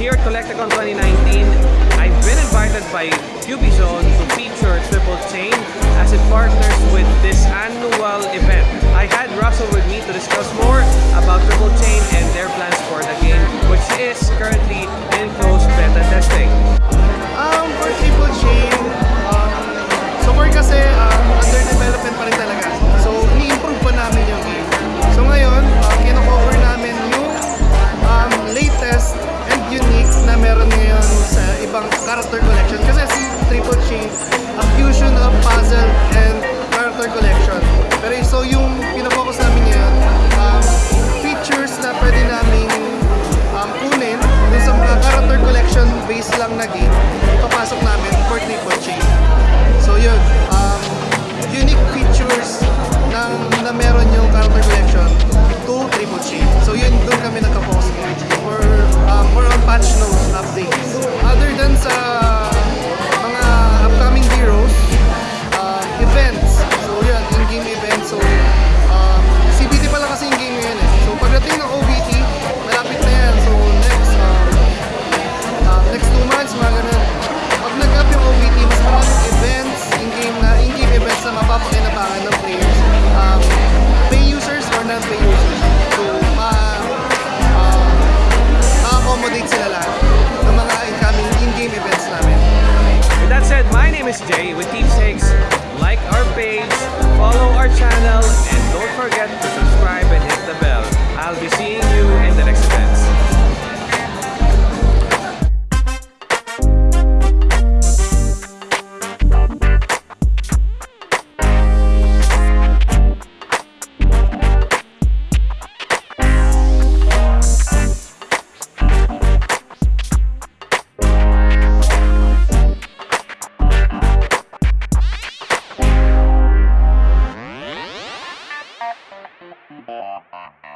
here at Collecticon 2019, I've been invited by Cubizone to feature Triple Chain as it partners with this annual event. I had Russell with me to discuss more about Triple Chain and their plans for the game, which is currently in closed beta testing. character collection. Kasi si Triple G, a fusion of puzzle and With deep takes. Like our page, follow our channel, ハハハハ!